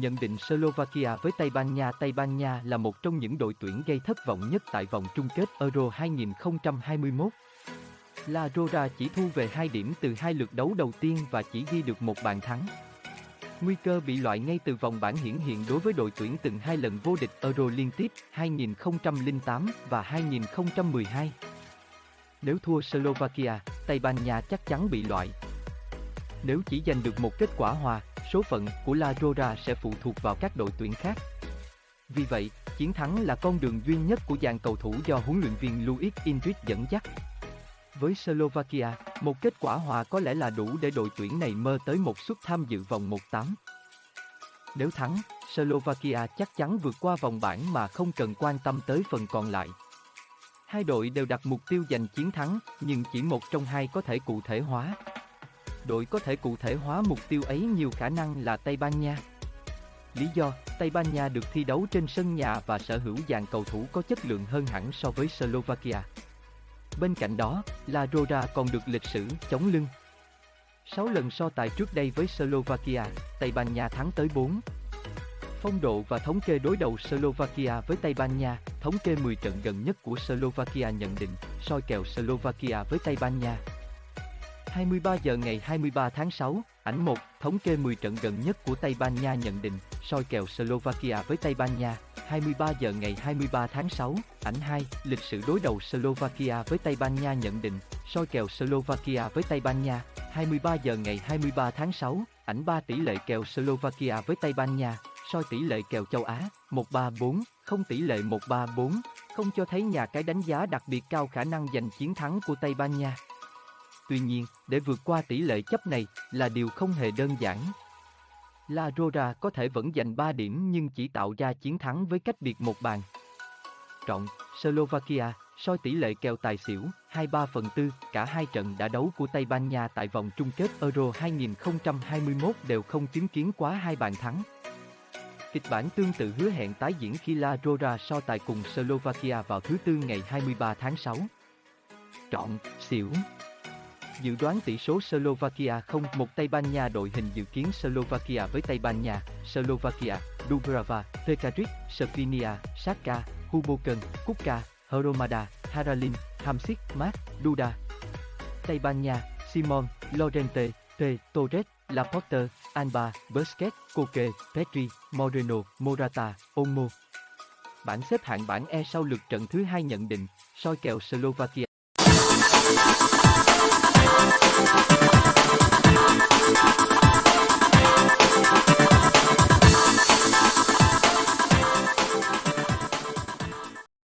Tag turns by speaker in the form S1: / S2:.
S1: Nhận định Slovakia với Tây Ban Nha Tây Ban Nha là một trong những đội tuyển gây thất vọng nhất tại vòng chung kết Euro 2021. La Rora chỉ thu về 2 điểm từ hai lượt đấu đầu tiên và chỉ ghi được một bàn thắng. Nguy cơ bị loại ngay từ vòng bảng hiển hiện đối với đội tuyển từng hai lần vô địch Euro liên tiếp 2008 và 2012. Nếu thua Slovakia, Tây Ban Nha chắc chắn bị loại. Nếu chỉ giành được một kết quả hòa, số phận của La Rora sẽ phụ thuộc vào các đội tuyển khác. Vì vậy, chiến thắng là con đường duy nhất của dàn cầu thủ do huấn luyện viên Luis Enrique dẫn dắt. Với Slovakia, một kết quả hòa có lẽ là đủ để đội tuyển này mơ tới một suất tham dự vòng 1-8. Nếu thắng, Slovakia chắc chắn vượt qua vòng bảng mà không cần quan tâm tới phần còn lại. Hai đội đều đặt mục tiêu giành chiến thắng, nhưng chỉ một trong hai có thể cụ thể hóa. Đội có thể cụ thể hóa mục tiêu ấy nhiều khả năng là Tây Ban Nha. Lý do, Tây Ban Nha được thi đấu trên sân nhà và sở hữu dàn cầu thủ có chất lượng hơn hẳn so với Slovakia. Bên cạnh đó, La Roda còn được lịch sử chống lưng. 6 lần so tài trước đây với Slovakia, Tây Ban Nha thắng tới 4. Phong độ và thống kê đối đầu Slovakia với Tây Ban Nha, thống kê 10 trận gần nhất của Slovakia nhận định, soi kèo Slovakia với Tây Ban Nha. 23 giờ ngày 23 tháng 6, ảnh 1, thống kê 10 trận gần nhất của Tây Ban Nha nhận định, soi kèo Slovakia với Tây Ban Nha. 23 giờ ngày 23 tháng 6, ảnh 2, lịch sử đối đầu Slovakia với Tây Ban Nha nhận định, soi kèo Slovakia với Tây Ban Nha. 23 giờ ngày 23 tháng 6, ảnh 3 tỷ lệ kèo Slovakia với Tây Ban Nha, soi tỷ lệ kèo châu Á, 134, không tỷ lệ 134, không cho thấy nhà cái đánh giá đặc biệt cao khả năng giành chiến thắng của Tây Ban Nha. Tuy nhiên, để vượt qua tỷ lệ chấp này là điều không hề đơn giản. La Rora có thể vẫn giành 3 điểm nhưng chỉ tạo ra chiến thắng với cách biệt một bàn. Trọng, Slovakia, soi tỷ lệ kèo tài xỉu, 23 phần 4, cả hai trận đã đấu của Tây Ban Nha tại vòng chung kết Euro 2021 đều không chứng kiến quá hai bàn thắng. Kịch bản tương tự hứa hẹn tái diễn khi La Rora so tài cùng Slovakia vào thứ Tư ngày 23 tháng 6. Trọn, xỉu Dự đoán tỷ số Slovakia không một Tây Ban Nha đội hình dự kiến Slovakia với Tây Ban Nha, Slovakia, Dubrava, Pekaric, Slovenia, Saka, Huboken, Kuka, Hromada, Haralin, Hamsik, Mat, Duda. Tây Ban Nha, Simon, Lorente, T, Torres, Laporte, Alba, Busquets, Koke, Petri, Moreno, Morata, Olmo. Bảng xếp hạng bảng E sau lượt trận thứ hai nhận định, soi kèo Slovakia